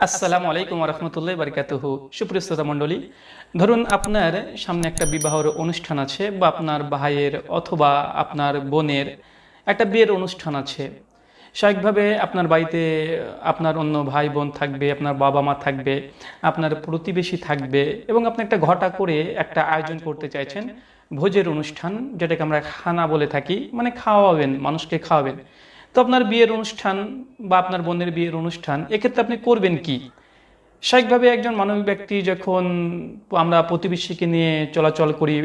আসসালামু আলাইকুম রহমতুল্লাহ বারকাতুহু সুপ্রিয় শ্রোতা মণ্ডলী, ধরুন আপনার সামনে একটা বিবাহর অনুষ্ঠান আছে বা আপনার ভাইয়ের অথবা আপনার বোনের একটা বিয়ের অনুষ্ঠান আছে। স্বাভাবিকভাবে আপনার বাড়িতে আপনার অন্য ভাই বোন থাকবে, আপনার বাবা মা থাকবে, আপনার প্রতিবেশী থাকবে এবং আপনি একটা ঘটা করে একটা আয়োজন করতে চাইছেন। ভোজের অনুষ্ঠান, যেটাকে আমরা খানা বলে থাকি মানে খাওয়াবেন, মানুষকে খাওয়াবেন। তো আপনার বিয়ের অনুষ্ঠান বা আপনার বোনের বিয়ের অনুষ্ঠান, এক্ষেত্রে আপনি করবেন কি? স্বাভাবিকভাবে একজন মানবিক ব্যক্তি যখন আমরা প্রতিবেশীকে নিয়ে চলাচল করি,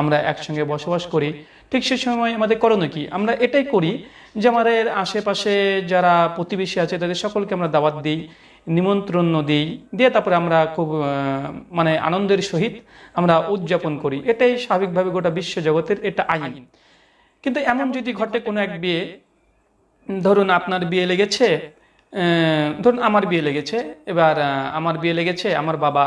আমরা একসঙ্গে বসবাস করি, ঠিক সে সময় আমাদের করণীয় কি? আমরা এটাই করি যে আমাদের আশেপাশে যারা প্রতিবেশী আছে, তাদের সকলকে আমরা দাওয়াত দিই। নিমন্ত্রণ দিই দিয়ে তারপরে আমরা খুব মানে আনন্দের সহিত আমরা উদযাপন করি। এটাই স্বাভাবিকভাবে গোটা বিশ্ব জগতের এটা আইন। কিন্তু এমন যদি ঘটে কোনো এক বিয়ে, ধরুন আপনার বিয়ে লেগেছে ধরুন আমার বিয়ে লেগেছে, এবার আমার বিয়ে লেগেছে, আমার বাবা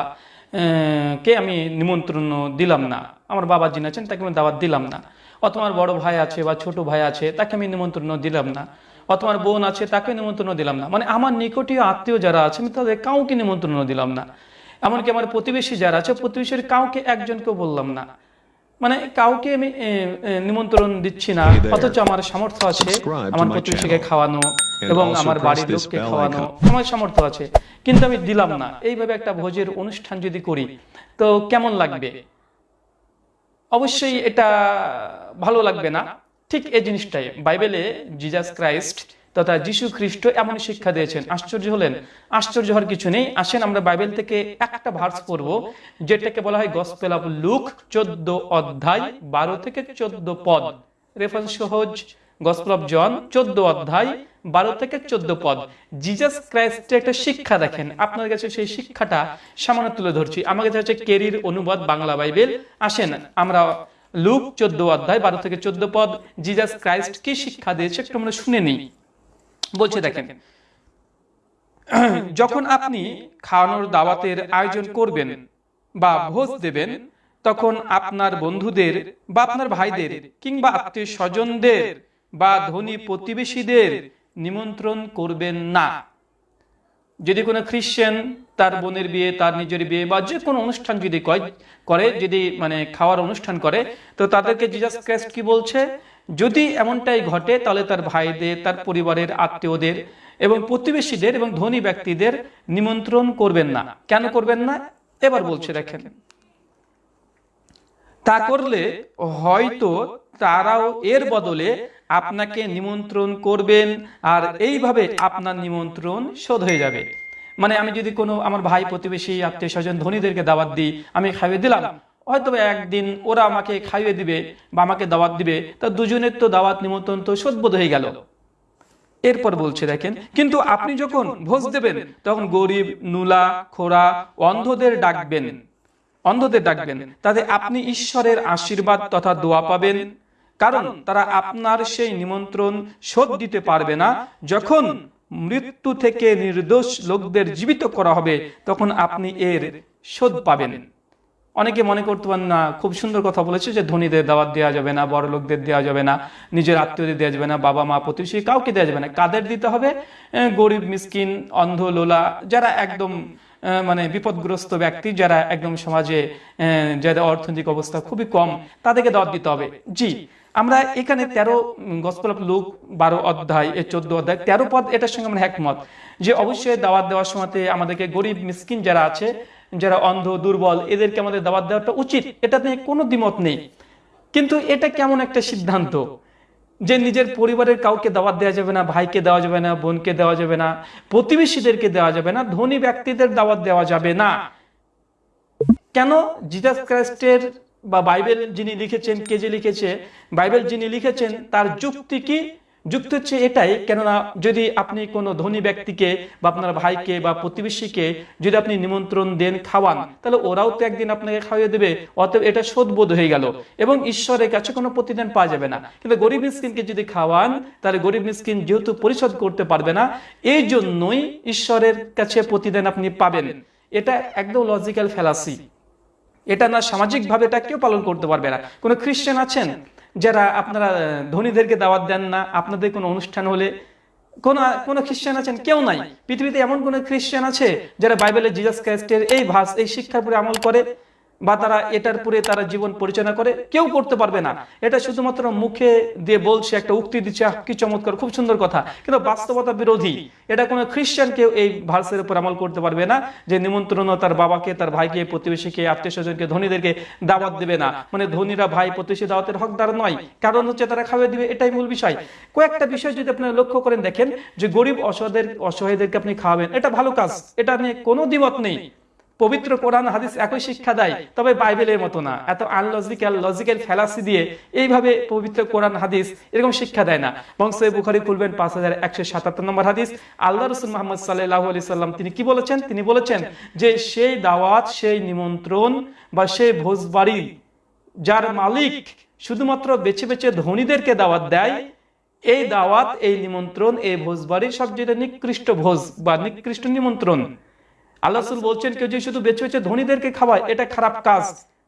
কে আমি নিমন্ত্রণ দিলাম না, আমার বাবা যিনি আছেন তাকে আমি দাওয়াত দিলাম না, অথবা আমার বড় ভাই আছে বা ছোট ভাই আছে তাকে আমি নিমন্ত্রণ দিলাম না অথবা আমার বোন আছে তাকে নিমন্ত্রণ দিলাম না। মানে আমার নিকটীয় আত্মীয় যারা আছে আমি তাদের কাউকে নিমন্ত্রণ দিলাম না। এমনকি আমার প্রতিবেশী যারা আছে প্রতিবেশীর কাউকে একজনকেও বললাম না। মানে কাউকে আমি নিমন্ত্রণ দিচ্ছি না। অথচ আমার সামর্থ্য আছে আমার প্রতিবেশীকে খাওয়ানো এবং আমার বাড়ির লোককে খাওয়ানো। আমার সামর্থ্য আছে। কিন্তু আমি দিলাম না। এইভাবে একটা ভোজের অনুষ্ঠান যদি করি তো কেমন লাগবে? অবশ্যই এটা ভালো লাগবে না। ঠিক এই জিনিসটাই। বাইবেলে জিজাস ক্রাইস্ট তথা যিশু খ্রিস্ট এমন শিক্ষা দিয়েছেন। আশ্চর্য হলেন। আশ্চর্য হওয়ার কিছু নেই। আসেন আমরা বাইবেল থেকে একটা ভার্স পড়ব, যেটাকে বলা হয় গসপেল অফ লুক চোদ্দ অধ্যায় বারো থেকে চোদ্দ পদ। রেফারেন্স সহজ। গসপেল অফ জন চোদ্দ অধ্যায় বারো থেকে চোদ্দ পদ। জিজাস ক্রাইস্টের একটা শিক্ষা দেখেন। আপনার কাছে সেই শিক্ষাটা সামান্য তুলে ধরছি। আমার কাছে হচ্ছে কেরির অনুবাদ বাংলা বাইবেল। আসেন, আমরা লুক চোদ্দ অধ্যায় বারো থেকে চোদ্দ পদ জিজাস ক্রাইস্ট কি শিক্ষা দিয়েছে? একটু আমরা শুনে নিই। বলছে, দেখেন, যখন আপনি খাওয়ানোর দাওয়াতের আয়োজন করবেন বা ভোজ দেবেন, তখন আপনার বন্ধুদের বা আপনার ভাইদের কিংবা আত্মীয় স্বজনদের বা ধনী প্রতিবেশীদের নিমন্ত্রণ করবেন না। যদি কোনো খ্রিশ্চান তার বোনের বিয়ে, তার নিজের বিয়ে বা যে কোনো অনুষ্ঠান যদি করে, যদি মানে খাওয়ার অনুষ্ঠান করে, তো তাদেরকে জিজাস ক্রাইস্ট কি বলছে? যদি এমনটাই ঘটে, তাহলে তার ভাইদের, তার পরিবারের আত্মীয়দের এবং প্রতিবেশীদের এবং ধনী ব্যক্তিদের নিমন্ত্রণ করবেন না। কেন করবেন না? এবার বলছে, দেখেন। তা করলে হয়তো তারাও এর বদলে আপনাকে নিমন্ত্রণ করবেন আর এইভাবে আপনার নিমন্ত্রণ শোধ হয়ে যাবে। মানে আমি যদি কোনো আমার ভাই প্রতিবেশী, আত্মীয় স্বজন, ধনীদেরকে দাওয়াত দিই, আমি খাইয়ে দিলাম, হয়তো একদিন ওরা আমাকে খাইয়ে দিবে বা আমাকে দাওয়াত দিবে, তা দুজনের তো দাওয়াত, নিমন্ত্রণ তো শোধবোধ হয়ে গেল। এরপর বলছে, দেখেন, কিন্তু আপনি যখন ভোজ দেবেন, তখন গরিব, নুলা খোরা অন্ধদের ডাকবেন। অন্ধদের ডাকবেন। তাতে আপনি ঈশ্বরের আশীর্বাদ তথা দোয়া পাবেন। কারণ তারা আপনার সেই নিমন্ত্রণ শোধ দিতে পারবে না। যখন মৃত্যু থেকে নির্দোষ লোকদের জীবিত করা হবে তখন আপনি এর শোধ পাবেন। অনেকে মনে করতে পারেন না খুব সুন্দর কথা বলেছে যে ধনীদের দাওয়াত দেওয়া যাবে না বড় লোকদের দেওয়া যাবে না নিজের আত্মীয়দের দেওয়া যাবে না বাবা মা প্রতিবেশী কাউকে দেওয়া যাবে না। কাদের দিতে হবে? গরিব মিসকিন অন্ধ লোলা যারা একদম মানে বিপদগ্রস্ত ব্যক্তি যারা একদম সমাজে যাদের অর্থনৈতিক অবস্থা খুবই কম, তাদেরকে দাওয়াত দিতে হবে। জি, আমরা এখানে তেরো গসপল লুক বারো অধ্যায় এ চোদ্দ অধ্যায়, তেরো পদ, এটার সঙ্গে আমরা একমত যে অবশ্যই দাওয়াত দেওয়ার সময়তে আমাদেরকে গরিব, মিসকিন যারা আছে, যারা অন্ধ, দুর্বল, এদেরকে আমাদের দাওয়াত দেওয়াটা উচিত এটা নিয়ে কোনো দ্বিমত নেই। কিন্তু এটা কেমন একটা সিদ্ধান্ত? যে নিজের পরিবারের কাউকে দাওয়াত দেওয়া যাবে না, ভাইকে দেওয়া যাবে না, বোনকে দেওয়া যাবে না, প্রতিবেশীদেরকে দেওয়া যাবে না, ধনী ব্যক্তিদের দাওয়াত দেওয়া যাবে না। কেন? জিজাস ক্রাইস্টের বা বাইবেল যিনি লিখেছেন, কে যে লিখেছে, বাইবেল যিনি লিখেছেন, তার যুক্তি কি? যুক্তি হচ্ছে এটাই, কেননা যদি আপনি কোনো ধনী ব্যক্তিকে বা আপনার ভাইকে বা প্রতিবেশীকে যদি আপনি নিমন্ত্রণ দেন খাওয়ান, তাহলে ওরাও তো একদিন আপনাকে খাওয়িয়ে দেবে, অতএব এটা শোধবোধ হয়ে গেল। এবং ঈশ্বরের কাছে কোনো প্রতিদান পাওয়া যাবে না। কিন্তু গরিব মিসকিনকে যদি খাওয়ান, তাহলে গরিব মিসকিন যেহেতু পরিশোধ করতে পারবে না এই জন্যই ঈশ্বরের কাছে প্রতিদান আপনি পাবেন। এটা একদম লজিক্যাল ফেলাসি এটা না সামাজিকভাবে এটা কেউ পালন করতে পারবে না। কোনো খ্রিস্টান আছেন? যারা আপনারা ধনীদেরকে দাওয়াত দেন না, আপনাদের কোনো অনুষ্ঠান হলে, কোন, কোনো খ্রিস্টান আছেন? কেউ নাই। পৃথিবীতে এমন কোনো খ্রিস্টান আছে যারা বাইবেলের জিজাস ক্রাইস্টের এই ভাস, এই শিক্ষার উপরে আমল করে। বা তারা এটার পরে তারা জীবন পরিচালনা করে, কেউ করতে পারবে না। এটা শুধুমাত্র মুখে দিয়ে বলছে, একটা উক্তি দিচ্ছে কি চমৎকার, খুব সুন্দর কথা। কিন্তু বাস্তবতা বিরোধী। এটা কোনো খ্রিস্টান কেউ এই ভার্সের উপর আমল করতে পারবে না, যে নিমন্ত্রণ তার বাবাকে, তার ভাইকে, প্রতিবেশীকে আত্মীয় স্বজনকে ধনীদেরকে দাওয়াত দেবে না। মানে ধনীরা ভাই, প্রতিবেশী দাওয়াতের হকদার নয়। কারণ হচ্ছে তারা খাওয়া দিবে, এটাই মূল বিষয়। কয়েকটা বিষয় যদি আপনারা লক্ষ্য করেন, দেখেন যে গরিব অসহায়দের অসহায়দেরকে আপনি খাওয়াবেন, এটা ভালো কাজ। এটা নিয়ে কোনো দ্বিমত নেই। পবিত্র কোরআন হাদিস একই শিক্ষা দেয়, তবে বাইবেলের মতো না। এত আনলজিক্যাল লজিক্যাল ফেলাসি দিয়ে এইভাবে পবিত্র কোরআন, হাদিস এরকম শিক্ষা দেয় না। বংশ বুখারি খুলবেন পাঁচ হাজার একশো সাতাত্তর নম্বর হাদিস আল্লাহ রসুল মোহাম্মদ সাল্লাহ আলি সাল্লাম তিনি কি বলেছেন? তিনি বলেছেন যে সেই দাওয়াত, সেই নিমন্ত্রণ বা সেই ভোজবাড়ি যার মালিক শুধুমাত্র বেছে বেছে ধনীদেরকে দাওয়াত দেয়, এই দাওয়াত, এই নিমন্ত্রণ, এই ভোজবাড়ির সবচেয়ে নিকৃষ্ট ভোজ বা নিকৃষ্ট নিমন্ত্রণ। আল্লাহ রসুল বলছেন, কেউ যে শুধু বেছে বেছে ধনীদেরকে খাওয়ায়, এটা খারাপ কাজ।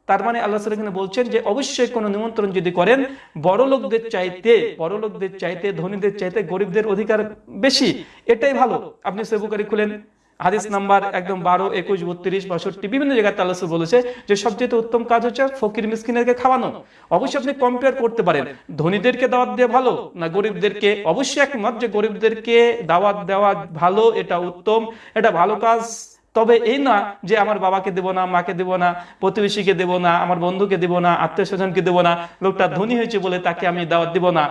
তার মানে আল্লাহ এখানে বলছেন যে, অবশ্যই কোনো নিমন্ত্রণ যদি করেন, বড় লোকদের চাইতে, বড় লোকদের চাইতে, ধনীদের চাইতে গরিবদের অধিকার বেশি, এটাই ভালো। আপনি সেবুকারি খুলেন, হাদিস নাম্বার একদম বারো, একুশ, বত্রিশ, বাষট্টি, বিভিন্ন জায়গায় আল্লাহ বলেছে যে, সবচেয়ে উত্তম কাজ হচ্ছে ফকির মিসকিনেরকে খাওয়ানো। অবশ্যই আপনি কম্পেয়ার করতে পারেন, ধনীদেরকে দাওয়াত দেওয়া ভালো না গরিবদেরকে? অবশ্যই একমত যে গরিবদেরকে দাওয়াত দেওয়া ভালো, এটা উত্তম, এটা ভালো কাজ। তবে এই না যে আমার বাবাকে দেব না, মাকে দেব না, প্রতিবেশীকে দেব না, আমার বন্ধুকে দেব না, আত্মীয় স্বজনকে দেব না, লোকটা ধনী হয়েছে বলে তাকে আমি দাওয়াত দেব না,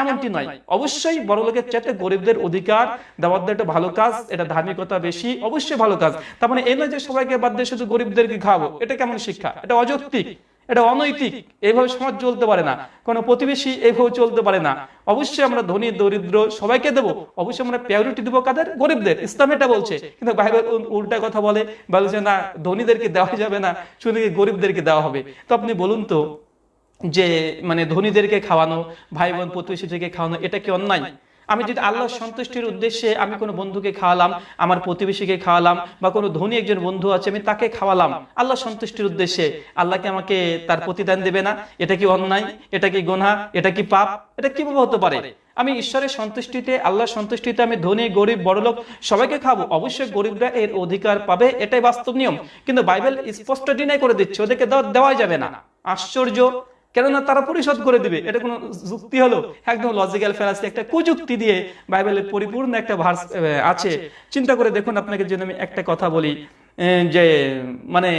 এমনটি নয়। অবশ্যই বড় লোকের চাইতে গরিবদের অধিকার দাওয়াত দেওয়া একটা ভালো কাজ, এটা ধার্মিকতা বেশি, অবশ্যই ভালো কাজ। তার মানে এই নয় যে সবাইকে বাদ দিয়ে শুধু গরিবদেরকে খাওয়াবো, এটা কেমন শিক্ষা? এটা অযৌক্তিক। এটা অনৈতিক এইভাবে সমাজ চলতে পারে না। কোনো প্রতিবেশী এইভাবে চলতে পারে না। অবশ্যই আমরা ধনী, দরিদ্র সবাইকে দেবো। অবশ্যই আমরা প্রায়োরিটি দেবো কাদের? গরিবদের। ইসলাম এটা বলছে। কিন্তু বাইবেল উল- উল্টা কথা বলে বলছে না, ধনীদেরকে দেওয়া যাবে না, শুধু গরিবদেরকে দেওয়া হবে? তো আপনি বলুন তো, যে মানে ধনীদেরকে খাওয়ানো ভাই বোন প্রতিবেশীদেরকে খাওয়ানো, এটা কি অন্যায়? আমি যদি আল্লাহর সন্তুষ্টির উদ্দেশ্যে আমি কোনো বন্ধুকে খাওয়ালাম, আমার প্রতিবেশীকে খাওয়ালাম, বা কোনো ধনী একজন বন্ধু আছে, আমি তাকে খাওয়ালাম, আল্লাহ সন্তুষ্টির উদ্দেশ্যে আল্লাহকে আমাকে তার প্রতিদান দেবে না? এটা কি অন্যায়? এটা কি গোনা এটা কি পাপ? এটা কীভাবে হতে পারে? আমি ঈশ্বরের সন্তুষ্টিতে আল্লাহ সন্তুষ্টিতে আমি ধনী, গরিব, বড়লোক সবাইকে খাব অবশ্যই গরিবরা এর অধিকার পাবে, এটাই বাস্তব নিয়ম। কিন্তু বাইবেল স্পষ্ট ডিনাই করে দিচ্ছে, ওদেরকে দেওয়া যাবে না। আশ্চর্য! কেননা তারা পরিশোধ করে দিবে। এটা কোনো যুক্তি হলো? একদম লজিক্যাল ফেলাসি একটা কুযুক্তি দিয়ে বাইবেলের পরিপূর্ণ একটা ভার্স আছে। চিন্তা করে দেখুন আপনাকে জন্য আমি একটা কথা বলি যে মানে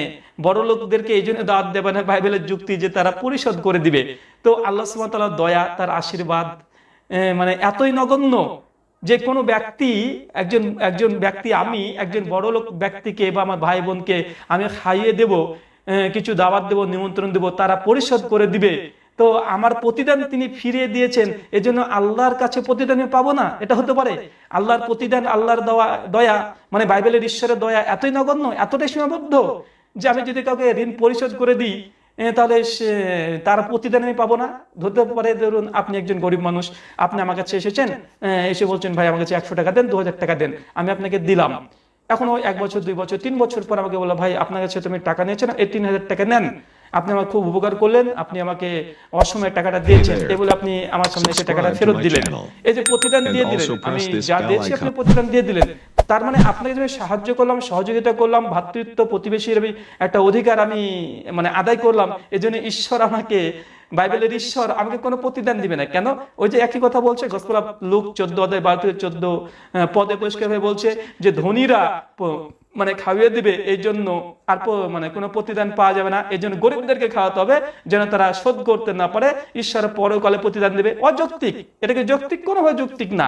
বড় লোকদেরকে এই জন্য দাঁত দেবে না বাইবেলের যুক্তি যে তারা পরিশোধ করে দিবে। তো আল্লাহ সুবহানাহু দয়া, তার আশীর্বাদ মানে এতই নগণ্য যে কোনো ব্যক্তি, একজন একজন ব্যক্তি আমি, একজন বড় লোক ব্যক্তিকে বা আমার ভাই বোনকে আমি খাইয়ে দেব কিছু দাওয়াত দেব, নিমন্ত্রণ দেব, তারা পরিশোধ করে দিবে। তো আমার প্রতিদান তিনি ফিরিয়ে দিয়েছেন, এজন্য আল্লাহর কাছে প্রতিদান পাবো না, এটা হতে পারে। আল্লাহর প্রতিদান, আল্লাহর দেওয়া, দয়া মানে বাইবেলের ঈশ্বরের দয়া এতই নগণ্য, এতটাই সীমাবদ্ধ যে আমি যদি কাউকে ঋণ পরিশোধ করে দিই তাহলে তার প্রতিদান আমি পাবো না। ধরতে পারে, ধরুন আপনি একজন গরিব মানুষ, আপনি আমার কাছে এসেছেন এসে বলছেন, ভাই, আমার কাছে একশো টাকা দেন, দু হাজার টাকা দেন, আমি আপনাকে দিলাম। এখন ওই এক বছর দুই বছর তিন বছর পর আমাকে বলল ভাই আপনার কাছে তুমি টাকা নিয়েছেন এই তিন হাজার টাকা নেন। আপনি আমার খুব উপকার করলেন। আপনি আমাকে অসময়ে টাকাটা দিয়েছেন। এই বলে আপনি আমার সামনে এসে টাকাটা ফেরত দিলেন। এই যে প্রতিদান দিয়ে দিলেন। আমি যা দিয়েছি আপনি প্রতিদান দিয়ে দিলেন। তার মানে আপনাকে যে সাহায্য করলাম সহযোগিতা করলাম ভ্রাতৃত্ব প্রতিবেশীর একটা অধিকার আমি মানে আদায় করলাম এই জন্য ঈশ্বর আমাকে বাইবেলের ঈশ্বর আমাকে কোনো প্রতিদান দিবে না। কেন? ওই যে একই কথা বলছে গসপলা লোক চোদ্দ অধ্যায় বারো থেকে চোদ্দ পদে পরিষ্কার হয়ে বলছে যে ধনীরা মানে খাওয়িয়ে দিবে এই জন্য আর মানে কোনো প্রতিদান পাওয়া যাবে না। এই জন্য গরিবদেরকে খাওয়াতে হবে যেন তারা শোধ করতে না পারে। ঈশ্বর পরকালে প্রতিদান দেবে। অযৌক্তিক। এটাকে যৌক্তিক কোনোভাবে যৌক্তিক না।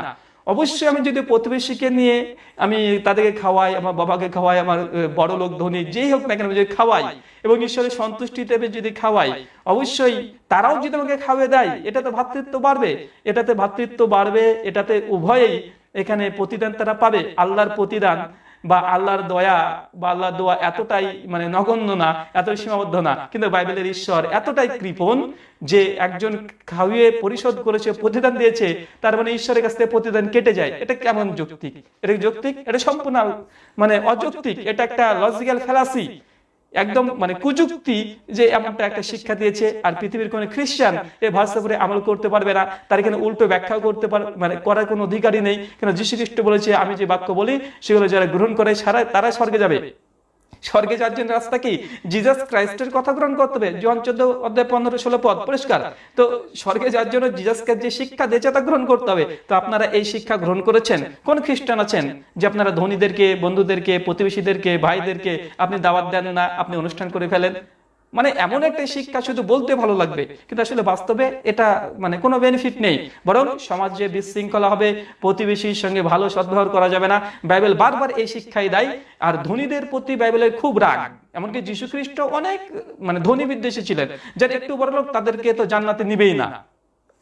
অবশ্যই আমি যদি প্রতিবেশীকে নিয়ে আমি তাদেরকে খাওয়াই, আমার বাবাকে খাওয়াই, আমার বড় লোক, ধনী, যেই হোক না কেন যদি খাওয়াই এবং ঈশ্বরের সন্তুষ্টি দেবে যদি খাওয়াই, অবশ্যই তারাও যদি আমাকে খাওয়ে দেয়, এটাতে ভাতৃত্ব বাড়বে। এটাতে ভাতৃত্ব বাড়বে, এটাতে উভয়েই এখানে প্রতিদান তারা পাবে, আল্লাহর প্রতিদান। বা আল্লাহর দয়া বা আল্লাহর দোয়া এতটাই মানে নগণ্য না, এতটাই সীমাবদ্ধ না। কিন্তু বাইবেলের ঈশ্বর এতটাই কৃপন যে একজন খাওয়িয়ে পরিশোধ করেছে, প্রতিদান দিয়েছে, তার মানে ঈশ্বরের কাছ থেকে প্রতিদান কেটে যায়। এটা কেমন যৌক্তিক? এটা যৌক্তিক? এটা সম্পূর্ণ মানে অযৌক্তিক। এটা একটা লজিক্যাল ফেলাসি একদম মানে কুযুক্তি যে এমনটা একটা শিক্ষা দিয়েছে আর পৃথিবীর কোনো খ্রিস্টান এই ভাষা করে আমল করতে পারবে না তার এখানে উল্টো ব্যাখ্যা করতে পার মানে করার কোনো অধিকারই নেই। কেন যীশু খ্রিস্ট বলেছে আমি যে বাক্য বলি সেগুলো যারা গ্রহণ করে সারা তারা স্বর্গে যাবে। স্বর্গে যাওয়ার জন্য রাস্তা কি? জিজাস ক্রাইস্টের কথা গ্রহণ করতে হবে। জন চোদ্দ অধ্যায় পনেরো ষোলো পদ, পরিষ্কার। তো স্বর্গে যাওয়ার জন্য জিজাসকে যে শিক্ষা দিয়েছে তা গ্রহণ করতে হবে। তো আপনারা এই শিক্ষা গ্রহণ করেছেন। কোন খ্রিস্টান আছেন যে আপনারা ধনীদেরকে, বন্ধুদেরকে, প্রতিবেশীদেরকে, ভাইদেরকে আপনি দাওয়াত দেন না, আপনি অনুষ্ঠান করে ফেলেন? মানে এমন একটা শিক্ষা শুধু বলতে ভালো লাগবে, কিন্তু আসলে বাস্তবে এটা মানে কোনো বেনিফিট নেই। বরং সমাজে বিশৃঙ্খলা হবে, প্রতিবেশীর সঙ্গে ভালো সদ্ব্যবহার করা যাবে না। বাইবেল বারবার এই শিক্ষাই দেয়, আর ধনীদের প্রতি বাইবেলের খুব রাগ। এমনকি যীশু খ্রিস্ট অনেক মানে ধনী বিদ্বেষী ছিলেন যারা একটু বড় লোক তাদেরকে তো জান্নাতে নিবেই না।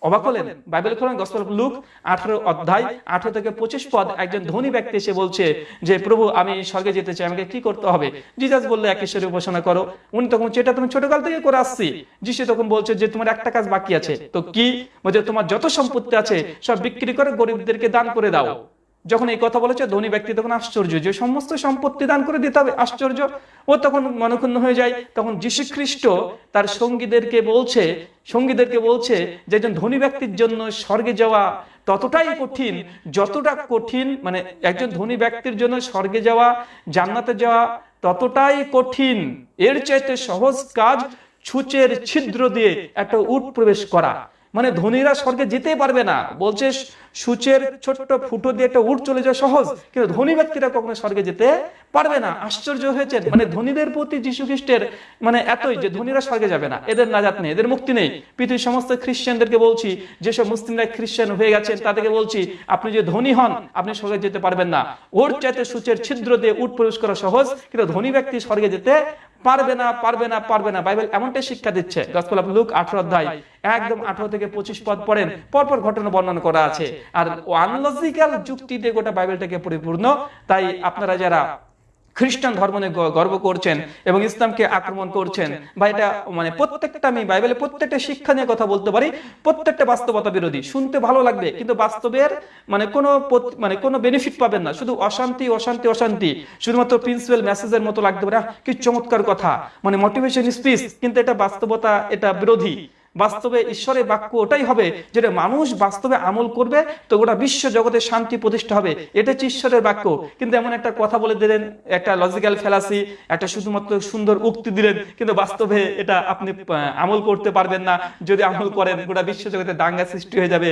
অবাক হলেন। বাইবেল খোলেন গসপেল লুক আঠারো অধ্যায় আঠারো থেকে পঁচিশ পদ একজন ধনী ব্যক্তি এসে বলছে যে, প্রভু, আমি স্বর্গে যেতে চাই, আমাকে কি করতে হবে? জিজাস বললে, এক ঈশ্বরের উপাসনা করো। উনি তখন যেটা তুমি ছোটকাল থেকে করে আসছি। যিশু তখন বলছে যে, তোমার একটা কাজ বাকি আছে। তো কি? বলছে, তোমার যত সম্পত্তি আছে, সব বিক্রি করে গরিবদেরকে দান করে দাও। যখন এই কথা বলেছে, ধনী ব্যক্তি তখন আশ্চর্য যে সমস্ত সম্পত্তি দান করে দিতে হবে, আশ্চর্য। ও তখন মনক্ষুণ্ণ হয়ে যায়। তখন যীশু খ্রিস্ট তার সঙ্গীদেরকে বলছে সঙ্গীদেরকে বলছে যে একজন ধনী ব্যক্তির জন্য স্বর্গে যাওয়া ততটাই কঠিন, যতটা কঠিন মানে একজন ধনী ব্যক্তির জন্য স্বর্গে যাওয়া, জান্নাতে যাওয়া ততটাই কঠিন। এর চাইতে সহজ কাজ ছুচের ছিদ্র দিয়ে একটা উট প্রবেশ করা। মানে ধনীরা স্বর্গে যেতে পারবে না। বলছে, সূচের ছোট্ট ফুটো দিয়ে একটা উঠ চলে যাওয়া সহজ, কিন্তু ধনী ব্যক্তিরা কখনো স্বর্গে যেতে পারবে না। আশ্চর্য হয়েছে মানে ধনীদের প্রতি যীশু খ্রিস্টের মানে এতই যে ধনীরা স্বর্গে যাবে না। এদের নাজাত নেই, এদের মুক্তি নেই। পৃথিবীর সমস্ত খ্রিস্টানদেরকে বলছি, যেসব মুসলিমরা খ্রিস্টান হয়ে গেছেন, তাদেরকে বলছি, আপনি যে ধনী হন, আপনি স্বর্গে যেতে পারবেন না। ওর চাইতে সূচের ছিদ্র দিয়ে উঠ প্রবেশ করা সহজ, কিন্তু ধনী ব্যক্তি স্বর্গে যেতে পারবে না পারবে না পারবে না। বাইবেল এমনটাই শিক্ষা দিচ্ছে। গসপেল অফ লুক আঠারো অধ্যায়, একদম আঠারো থেকে পঁচিশ পদ পড়েন, পরপর ঘটনা বর্ণনা করা আছে। আর আনলজিক্যাল যুক্তি দিয়ে গোটা বাইবেলটাকে পরিপূর্ণ। তাই আপনারা যারা খ্রিস্টান ধর্ম নিয়ে গর্ব করছেন এবং ইসলামকে আক্রমণ করছেন। বা এটা মানে প্রত্যেকটা আমি বাইবেলে প্রত্যেকটা শিক্ষা নিয়ে কথা বলতে পারি, প্রত্যেকটা বাস্তবতা বিরোধী। শুনতে ভালো লাগবে, কিন্তু বাস্তবের মানে কোনো মানে কোনো বেনিফিট পাবেন না। শুধু অশান্তি অশান্তি অশান্তি। শুধুমাত্র প্রিন্সিপাল মেসেজের মতো লাগতে পারে। কি চমৎকার কথা। মানে মোটিভেশন স্পিচ কিন্তু এটা বাস্তবতা, এটা বিরোধী। বাস্তবে ঈশ্বরের বাক্য ওটাই হবে যেটা মানুষ বাস্তবে আমল করবে, তো গোটা বিশ্ব জগতে শান্তি প্রতিষ্ঠা হবে। এটা হচ্ছে ঈশ্বরের বাক্য। কিন্তু এমন একটা কথা বলে দিলেন, একটা লজিক্যাল ফেলাসি একটা শুধুমাত্র সুন্দর উক্তি দিলেন, কিন্তু বাস্তবে এটা আপনি আমল করতে পারবেন না। যদি আমল করেন, গোটা বিশ্ব জগতে দাঙ্গা সৃষ্টি হয়ে যাবে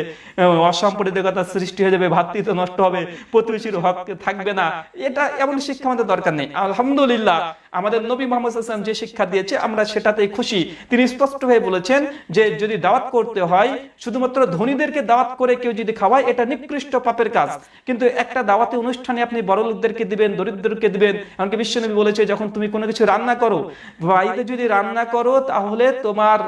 অসাম্প্রদায়িকতা সৃষ্টি হয়ে যাবে, ভাতৃত্ব নষ্ট হবে, প্রতিবেশীর হক থাকবে না। এটা এমন শিক্ষা আমাদের দরকার নেই। আলহামদুলিল্লাহ আমাদের নবী মোহাম্মদ হাসান যে শিক্ষা দিয়েছে, আমরা সেটাতেই খুশি। তিনি স্পষ্টভাবে বলেছেন যে যদি দাওয়াত করতে হয়, শুধুমাত্র ধনীদেরকে দাওয়াত করে কেউ যদি খাওয়ায়, এটা নিকৃষ্ট পাপের কাজ। কিন্তু একটা দাওয়াতে অনুষ্ঠানে আপনি বড় লোকদেরকে দিবেন, দরিদ্রকে দিবেন, এমনকি বিশ্বনবী বলেছে, যখন তুমি কোনো কিছু রান্না করো বাড়িতে যদি রান্না করো, তাহলে তোমার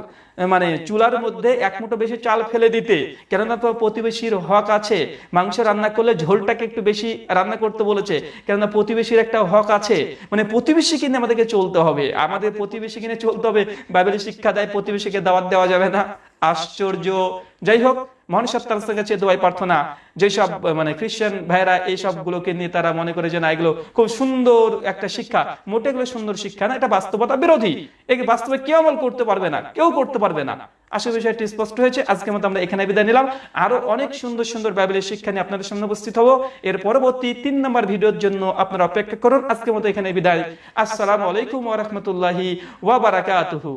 মানে চুলার মধ্যে এক মুঠো বেশি চাল ফেলে দিতে। কেননা তোমার প্রতিবেশীর হক আছে। মাংস রান্না করলে ঝোলটাকে একটু বেশি রান্না করতে বলেছে। কেননা প্রতিবেশীর একটা হক আছে। মানে প্রতিবেশী কিনে আমাদেরকে চলতে হবে। আমাদের প্রতিবেশী কিনে চলতে হবে। বাইবেলের শিক্ষা দেয় প্রতিবেশীকে দাওয়াত দেওয়া যাবে না। আশ্চর্য। যাই হোক মহান কাছে দোয়াই প্রার্থনা। যেসব মানে খ্রিস্টান ভাইরা নিয়ে তারা মনে করে যে না, এগুলো খুব সুন্দর একটা শিক্ষা। মোটে এগুলো সুন্দর শিক্ষা না, এটা বাস্তবতা বিরোধী। এই বাস্তবে কেউ আমল করতে পারবে না, কেউ করতে পারবে না। বিষয়টি স্পষ্ট হয়েছে। মতো আমরা এখানে বিদায় নিলাম। আরও অনেক সুন্দর সুন্দর বাইবেলের শিক্ষা নিয়ে আপনাদের সামনে উপস্থিত হব। এর পরবর্তী তিন নম্বর ভিডিওর জন্য আপনারা অপেক্ষা করুন। আজকের মতো এখানে বিদায়। আসসালামু আলাইকুম ওয়া ওয়া বারাকাতুহু।